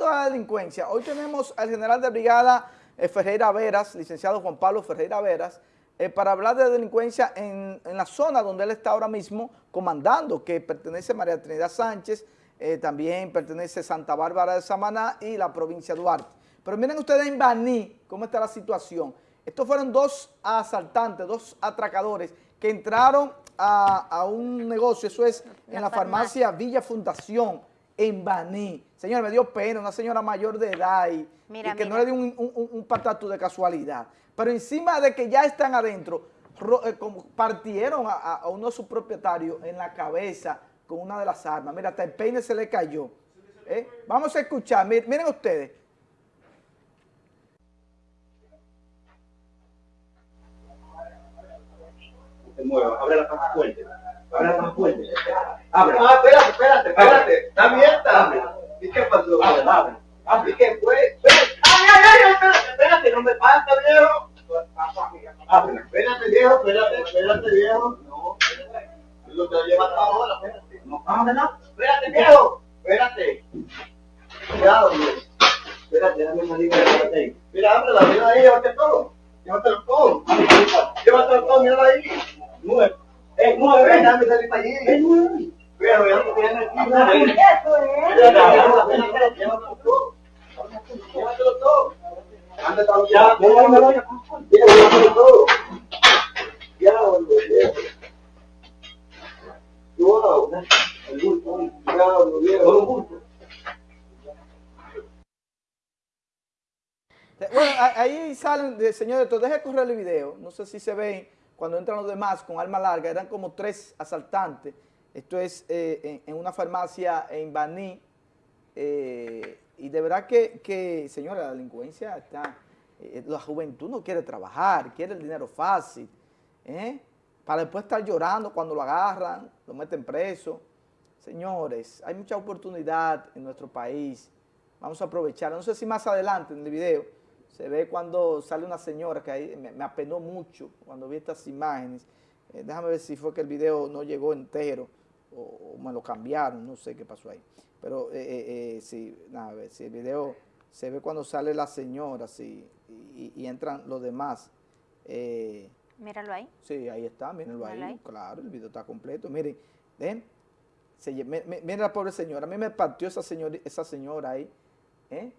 propósito de la delincuencia, hoy tenemos al general de brigada eh, Ferreira Veras, licenciado Juan Pablo Ferreira Veras, eh, para hablar de delincuencia en, la zona donde él está ahora mismo comandando, que pertenece a María Trinidad Sánchez, eh, también pertenece Santa Bárbara de Samaná y la provincia de Duarte. Pero miren ustedes en Baní cómo está la situación. Estos fueron dos asaltantes, dos atracadores que entraron a, un negocio, eso es en la farmacia Villa Fundación, en Baní. Señor, me dio pena, una señora mayor de edad y, que no le dio un, un, patatu de casualidad. Pero encima de que ya están adentro, eh, partieron a, uno de sus propietarios en la cabeza con una de las armas. Mira, hasta el peine se le cayó. ¿Eh? Vamos a escuchar, miren ustedes. abre la caja fuerte. Abre la caja fuerte. Abre. Ah, espérate, espérate, espérate. Está abierta. Abre. ¿Y qué pasó? Abre, abre. Abre. ¿Y qué fue? ¡Ay, ay, ay! Espérate, espérate, no me pasa, viejo. Abre. Espérate, viejo, espérate, espérate, viejo. No, espérate. Lo te lleva hasta ahora, espérate. No, ábrela. Espérate, viejo. Espérate. Cuidado, viejo. Espérate, déjame salir de ahí. Mira, ábrela, mira ahí, llévate todo. Llévatelo todo. Llévatelo todo, mira ahí. Nueve. Es nueve. Déjame salir para allí. Es nueve. Pero ya no tiene aquí. Eso es. Llévatelo todo. Llévatelo todo. Bueno, ahí salen, señores, deje correr el video, no sé si se ven cuando entran los demás con arma larga, eran como tres asaltantes, esto es eh, en, una farmacia en Baní, eh, y de verdad que, que, señora, la delincuencia está, eh, la juventud no quiere trabajar, quiere el dinero fácil, para después estar llorando cuando lo agarran, lo meten preso. Señores, hay mucha oportunidad en nuestro país, vamos a aprovechar, no sé si más adelante en el video, se ve cuando sale una señora que ahí me, apenó mucho cuando vi estas imágenes. Eh, déjame ver si fue que el video no llegó entero o, me lo cambiaron, no sé qué pasó ahí. Pero eh, eh, eh sí, nada, a ver, si el video se ve cuando sale la señora sí, y, entran los demás. Míralo ahí. Sí, ahí está, mírenlo ahí. Claro, el video está completo. Miren, ven, miren la pobre señora. A mí me partió esa señora, esa señora ahí. ¿eh?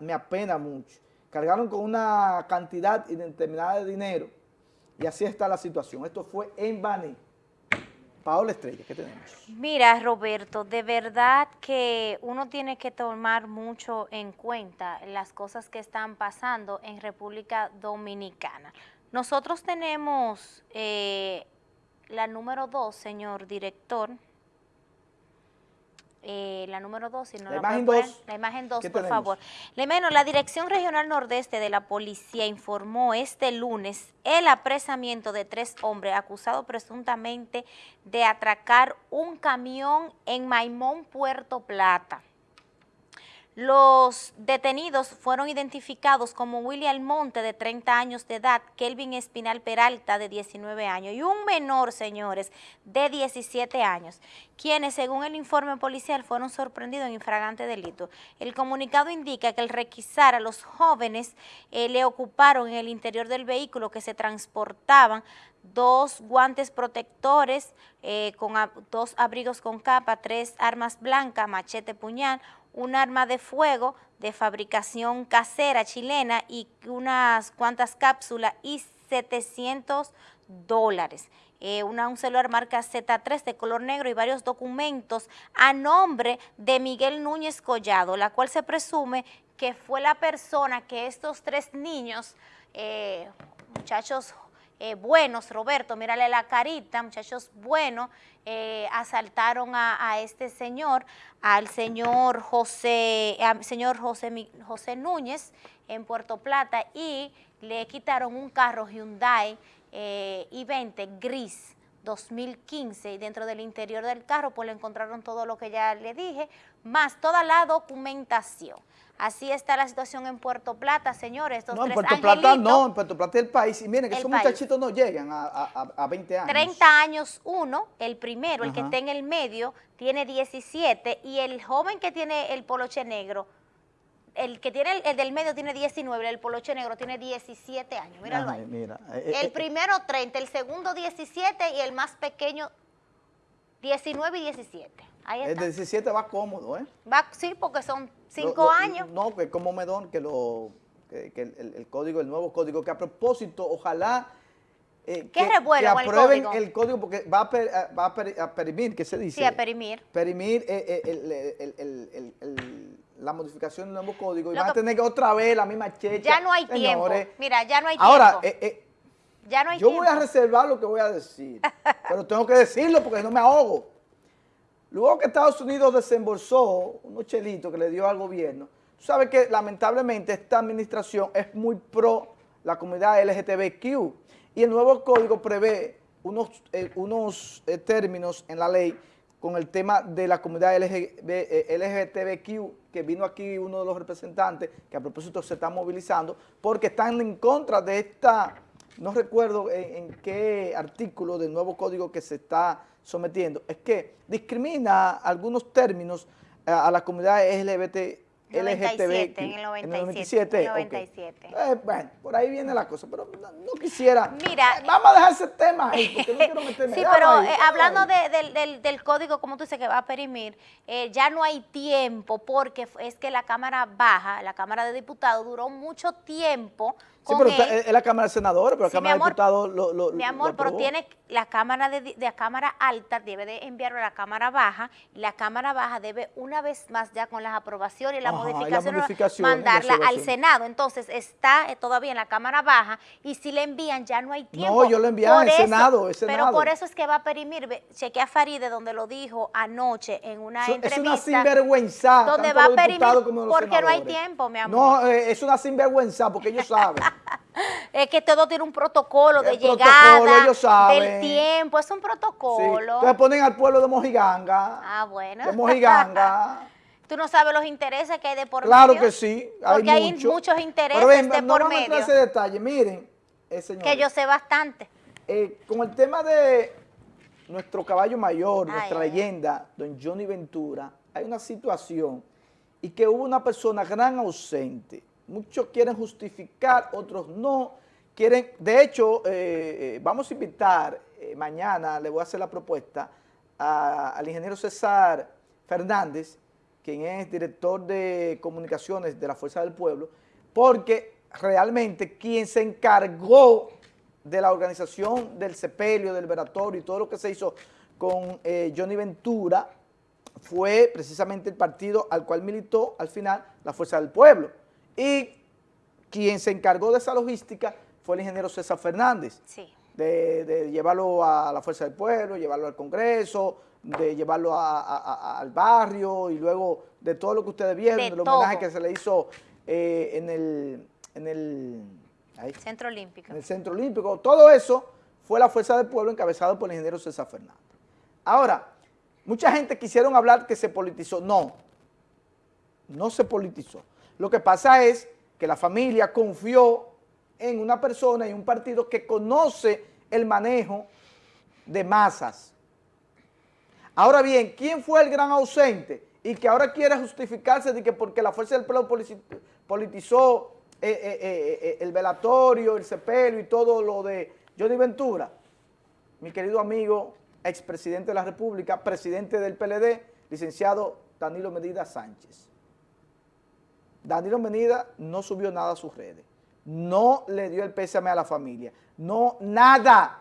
me apena mucho. Cargaron con una cantidad indeterminada de dinero y así está la situación. Esto fue en Bani. Paola Estrella, ¿qué tenemos? Mira, Roberto, de verdad que uno tiene que tomar mucho en cuenta las cosas que están pasando en República Dominicana. Nosotros tenemos eh, la número dos, señor director, eh, la número dos, si no la, imagen dos. La imagen dos, por favor. Le menos, la Dirección Regional Nordeste de la Policía informó este lunes el apresamiento de tres hombres acusados presuntamente de atracar un camión en Maimón, Puerto Plata. Los detenidos fueron identificados como William Monte, de 30 años de edad, Kelvin Espinal Peralta, de 19 años, y un menor, señores, de 17 años, quienes, según el informe policial, fueron sorprendidos en infragante delito. El comunicado indica que al requisar a los jóvenes eh, le ocuparon en el interior del vehículo que se transportaban dos guantes protectores, eh, con dos abrigos con capa, tres armas blancas, machete, puñal, un arma de fuego de fabricación casera chilena y unas cuantas cápsulas y 700 dólares. Eh, una, un celular marca Z3 de color negro y varios documentos a nombre de Miguel Núñez Collado, la cual se presume que fue la persona que estos tres niños, eh, muchachos eh, buenos, Roberto, mírale la carita, muchachos buenos, eh, asaltaron a, este señor, al señor José, señor José, José Núñez en Puerto Plata y le quitaron un carro Hyundai eh, i20 gris 2015 y dentro del interior del carro pues le encontraron todo lo que ya le dije, más toda la documentación. Así está la situación en Puerto Plata, señores. Estos no, en Puerto Plata no, en Puerto Plata es el país. Y miren, que El esos país. muchachitos no llegan a, a, a 20 años. 30 años uno, el primero, el que está en el medio, tiene 17 y el joven que tiene el poloche negro, el que tiene el, el del medio tiene 19, el poloche negro tiene 17 años, míralo Ajá, ahí. mira. eh, El eh, primero 30, el segundo 17 y el más pequeño 19 y 17. Ahí el está. de 17 va cómodo, ¿eh? Va, sí, porque son 5 Lo- lo- años. No, que como Medón, que, lo, que, que el, el- el código, el nuevo código, que a propósito, ojalá eh, ¿Qué que, que con el aprueben código? el código porque va a, per- va a, per- a perimir, ¿qué se dice? Sí, a perimir. Perimir eh, eh, el- el- el- el- el- la modificación del nuevo código y Lo van a tener que otra vez la misma checha. Ya no hay señores. tiempo. Mira, ya no hay Ahora, tiempo. eh, eh, ya no hay yo tiempo. voy a reservar lo que voy a decir, pero tengo que decirlo porque no me ahogo. Luego que Estados Unidos desembolsó unos chelitos que le dio al gobierno, tú sabes que lamentablemente esta administración es muy pro la comunidad LGTBQ y el nuevo código prevé unos, eh, unos eh, términos en la ley con el tema de la comunidad LGB, eh, LGTBQ, que vino aquí uno de los representantes, que a propósito se está movilizando, porque están en contra de esta, no recuerdo en, qué artículo del nuevo código que se está sometiendo, es que discrimina algunos términos eh, a la comunidad LGBT, 97, LGTBQ. en el 97, 97, en el ok. 97. Eh, bueno, por ahí viene la cosa, pero no, no quisiera. Mira, Eh, vamos a dejar ese tema ahí, porque no quiero meterme. Sí, Déjalo pero ahí, eh, hablando de- del, del- del código, como tú dices, que va a perimir, eh, ya no hay tiempo porque es que la Cámara Baja, la Cámara de Diputados, duró mucho tiempo Sí, pero él. es la Cámara de Senadores, pero la Sí, Cámara de amor, Diputados lo, lo Mi lo amor, pero tiene la Cámara de, de la Cámara Alta debe de enviarlo a la Cámara Baja y la Cámara Baja debe una vez más ya con las aprobaciones y las Ajá, y las modificaciones, modificaciones, mandarla la al. Senado. Entonces está eh, todavía en la Cámara Baja y si le envían ya no hay tiempo. No, yo lo envié al Senado, es Pero Senado. por eso es que va a perimir. Ve- Chequé a Faride donde lo dijo anoche en una es entrevista. una sinvergüenza. donde va a perimir porque no hay tiempo, mi amor. No, eh, es una sinvergüenza porque ellos saben. Es que todo tiene un protocolo de protocolo, llegada, ellos saben. del tiempo, es un Sí. protocolo. Entonces ponen al pueblo de Mojiganga. Ah, bueno. De Mojiganga. Tú no sabes los intereses que hay de por claro medio. que sí. Hay Porque hay mucho. muchos intereses Pero ven, de no por medio ese detalle. Miren, eh, señores, que yo sé bastante. eh, con el tema de nuestro caballo mayor, Ay, nuestra leyenda, don Johnny Ventura, hay una situación y que hubo una persona gran ausente. Muchos quieren justificar, otros no. Quieren, de hecho, eh, eh, vamos a invitar, eh, mañana le voy a hacer la propuesta al ingeniero César Fernández, quien es director de comunicaciones de la Fuerza del Pueblo, porque realmente quien se encargó de la organización del sepelio, del veratorio y todo lo que se hizo con Johnny Ventura fue precisamente el partido al cual militó al final la Fuerza del Pueblo. Y quien se encargó de esa logística fue el ingeniero César Fernández Sí. de, de llevarlo a la Fuerza del Pueblo, llevarlo al Congreso, de llevarlo a- a- a- al barrio y luego de todo lo que ustedes vieron, De del homenaje que se le hizo eh, en el, en el, ahí, Centro Olímpico. en el Centro Olímpico. Todo eso fue la Fuerza del Pueblo encabezado por el ingeniero César Fernández. Ahora, mucha gente quisieron hablar que se politizó. No, no se politizó. Lo que pasa es que la familia confió en una persona y un partido que conoce el manejo de masas. Ahora bien, ¿quién fue el gran ausente? Y que ahora quiere justificarse de que porque la Fuerza del Pueblo politizó eh, eh, eh, el velatorio, el sepelio y todo lo de Johnny Ventura. Mi querido amigo, expresidente de la República, presidente del PLD, licenciado Danilo Medina Sánchez. Danilo Medina no subió nada a sus redes. No le dio el pésame a la familia. No, nada.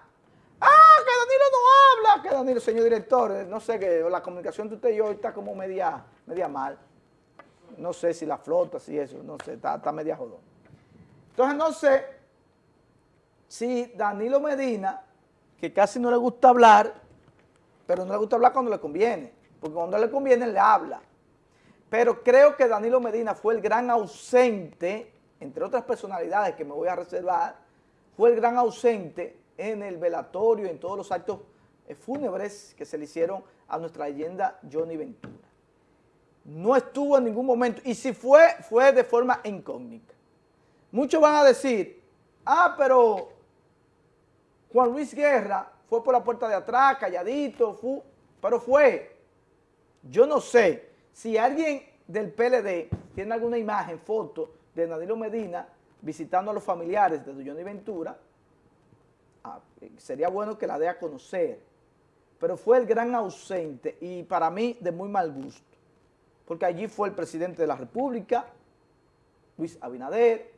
Ah, que Danilo no habla. Que Danilo, señor director, eh, no sé, que la comunicación de usted y yo está como media, media mal. No sé si la flota, si eso, no sé, está, está media jodón. Entonces no sé si Danilo Medina, que casi no le gusta hablar, pero no le gusta hablar cuando le conviene, porque cuando le conviene le habla. Pero creo que Danilo Medina fue el gran ausente, entre otras personalidades que me voy a reservar, fue el gran ausente en el velatorio, en todos los actos eh, fúnebres que se le hicieron a nuestra leyenda Johnny Ventura. no estuvo en ningún momento, y si fue, fue de forma incógnita. Muchos van a decir, ah, pero Juan Luis Guerra fue por la puerta de atrás, calladito, fue, pero fue. Yo no sé si alguien del PLD tiene alguna imagen, foto de Danilo Medina visitando a los familiares de Johnny Ventura, ah, sería bueno que la dé a conocer, pero fue el gran ausente y para mí de muy mal gusto, porque allí fue el presidente de la República, Luis Abinader,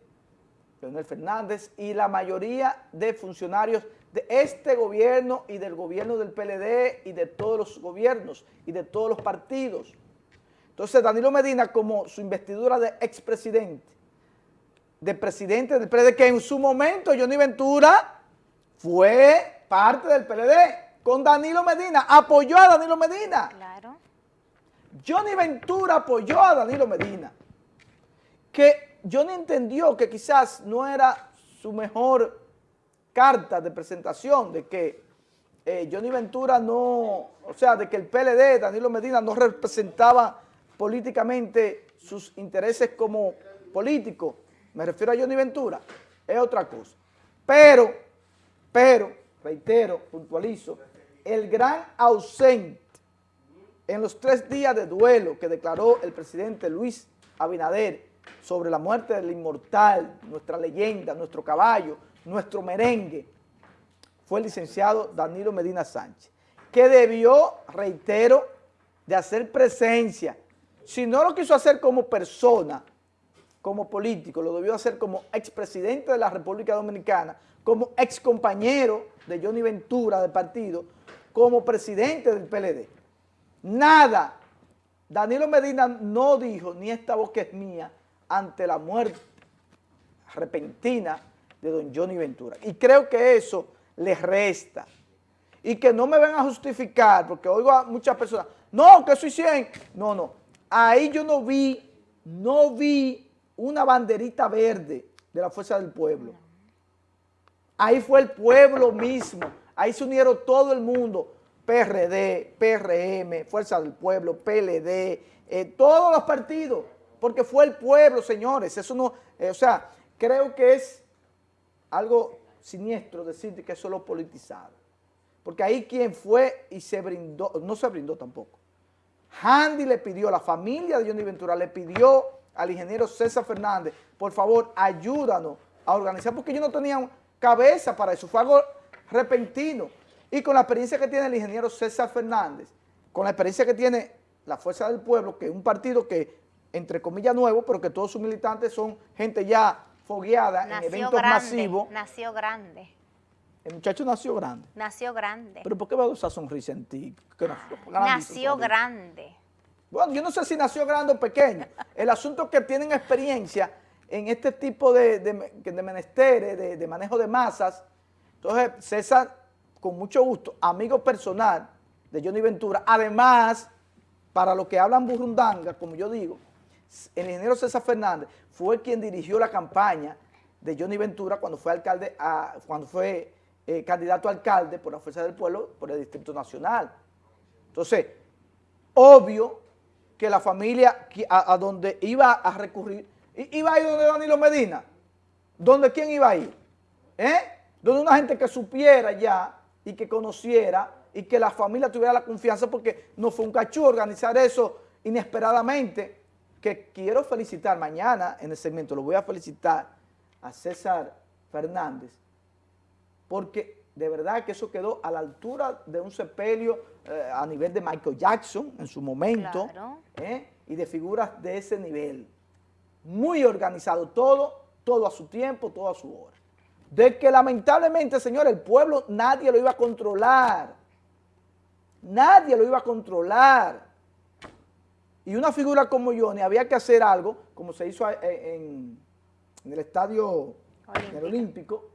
Leonel Fernández y la mayoría de funcionarios de este gobierno y del gobierno del PLD y de todos los gobiernos y de todos los partidos. Entonces Danilo Medina como su investidura de expresidente, de presidente del PLD, que en su momento Johnny Ventura fue parte del PLD, con Danilo Medina, apoyó a Danilo Medina. Claro. Johnny Ventura apoyó a Danilo Medina, que Johnny entendió que quizás no era su mejor carta de presentación de que eh, Johnny Ventura no, o sea, de que el PLD, Danilo Medina, no representaba políticamente sus intereses como político, me refiero a Johnny Ventura, es otra cosa. Pero, pero, reitero, puntualizo, el gran ausente en los tres días de duelo que declaró el presidente Luis Abinader sobre la muerte del inmortal, nuestra leyenda, nuestro caballo, nuestro merengue, fue el licenciado Danilo Medina Sánchez, que debió, reitero, de hacer presencia. Si no lo quiso hacer como persona, como político, lo debió hacer como expresidente de la República Dominicana, como excompañero de Johnny Ventura del partido, como presidente del PLD. Nada. Danilo Medina no dijo, ni esta voz que es mía, ante la muerte repentina de don Johnny Ventura. Y creo que eso les resta. Y que no me van a justificar, porque oigo a muchas personas, no, que soy 100. No, no. Ahí yo no vi, no vi una banderita verde de la Fuerza del Pueblo. Ahí fue el pueblo mismo. Ahí se unieron todo el mundo. PRD, PRM, Fuerza del Pueblo, PLD, eh, todos los partidos. Porque fue el pueblo, señores. Eso no, eh, o sea, creo que es algo siniestro decir que eso lo politizado. Porque ahí quien fue y se brindó, no se brindó tampoco. Handy le pidió, la familia de Johnny Ventura le pidió al ingeniero César Fernández, por favor, ayúdanos a organizar, porque ellos no tenían cabeza para eso, fue algo repentino. Y con la experiencia que tiene el ingeniero César Fernández, con la experiencia que tiene la Fuerza del Pueblo, que es un partido que, entre comillas, nuevo, pero que todos sus militantes son gente ya fogueada en eventos masivos. Nació grande. El muchacho nació grande. Nació grande. ¿Pero por qué veo esa sonrisa en ti? nació grande. Bueno, yo no sé si nació grande o pequeño. El asunto es que tienen experiencia en este tipo de, de, menesteres, de, manejo de masas. Entonces, César, con mucho gusto, amigo personal de Johnny Ventura, además, para los que hablan burundanga, como yo digo, el ingeniero César Fernández fue quien dirigió la campaña de Johnny Ventura cuando fue alcalde, cuando fue eh, candidato a alcalde por la Fuerza del Pueblo por el Distrito Nacional. Entonces, obvio que la familia a, donde iba a recurrir, iba a ir donde Danilo Medina. ¿Dónde quién iba a ir? ¿Eh? Donde una gente que supiera ya y que conociera y que la familia tuviera la confianza porque no fue un cachú organizar eso inesperadamente que quiero felicitar mañana en el segmento, lo voy a felicitar a César Fernández, porque de verdad que eso quedó a la altura de un sepelio eh, a nivel de Michael Jackson en su momento, ¿eh? y de figuras de ese nivel. Muy organizado todo, todo a su tiempo, todo a su hora. De que lamentablemente, señor, el pueblo nadie lo iba a controlar. Nadie lo iba a controlar. Y una figura como Johnny había que hacer algo, como se hizo en, el estadio olímpico.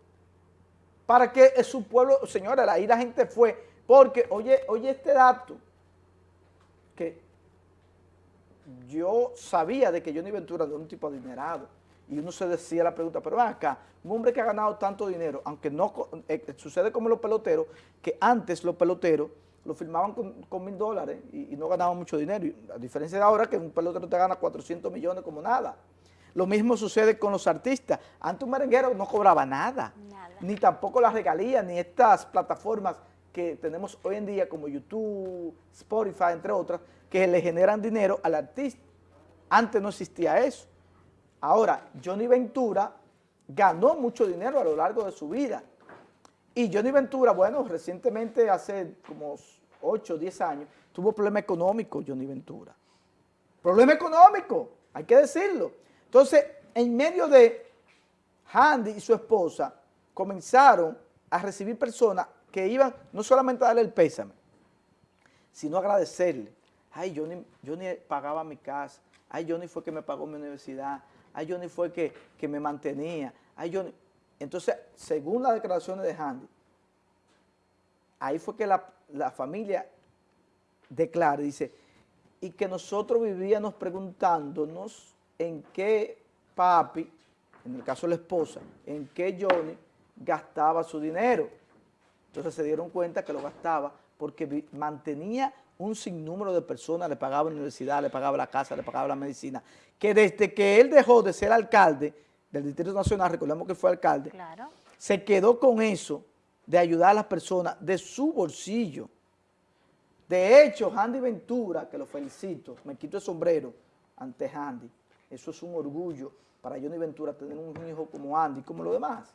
Para que su pueblo, señora, ahí la gente fue, porque, oye, oye este dato, que yo sabía de que Johnny Ventura era un tipo adinerado, y uno se decía la pregunta, pero acá, un hombre que ha ganado tanto dinero, aunque no, eh, sucede como los peloteros, que antes los peloteros lo firmaban con, mil dólares y, no ganaban mucho dinero. A diferencia de ahora que un pelotero te gana 400 millones como nada. Lo mismo sucede con los artistas. Antes un merenguero no cobraba Nada. Ni tampoco las regalías, ni estas plataformas que tenemos hoy en día como YouTube, Spotify, entre otras, que le generan dinero al artista. Antes no existía eso. Ahora, Johnny Ventura ganó mucho dinero a lo largo de su vida. Y Johnny Ventura, bueno, recientemente, hace como 8 o 10 años, tuvo problema económico Johnny Ventura. Problema económico, hay que decirlo. Entonces, en medio de Handy y su esposa, comenzaron a recibir personas que iban no solamente a darle el pésame, sino a agradecerle. Ay, Johnny, Johnny pagaba mi casa. Ay, Johnny fue que me pagó mi universidad. Ay, Johnny fue que, que me mantenía. Ay, Johnny. Entonces, según las declaraciones de Handy, ahí fue que la, la familia declara, dice, y que nosotros vivíamos preguntándonos en qué papi, en el caso de la esposa, en qué Johnny gastaba su dinero. Entonces se dieron cuenta que lo gastaba porque mantenía un sinnúmero de personas, le pagaba la universidad, le pagaba la casa, le pagaba la medicina, que desde que él dejó de ser alcalde del Distrito Nacional, recordemos que fue alcalde, Claro. se quedó con eso de ayudar a las personas de su bolsillo. De hecho, Handy Ventura, que lo felicito, me quito el sombrero ante Handy. Eso es un orgullo para Johnny Ventura tener un hijo como Andy, como los demás.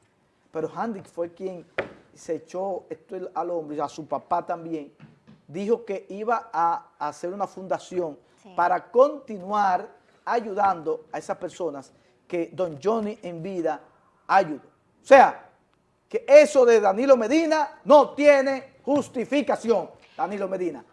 Pero Handy fue quien se echó esto al hombro y a su papá también. Dijo que iba a hacer una fundación Sí. para continuar ayudando a esas personas que don Johnny en vida ayudó. O sea, que eso de Danilo Medina no tiene justificación, Danilo Medina.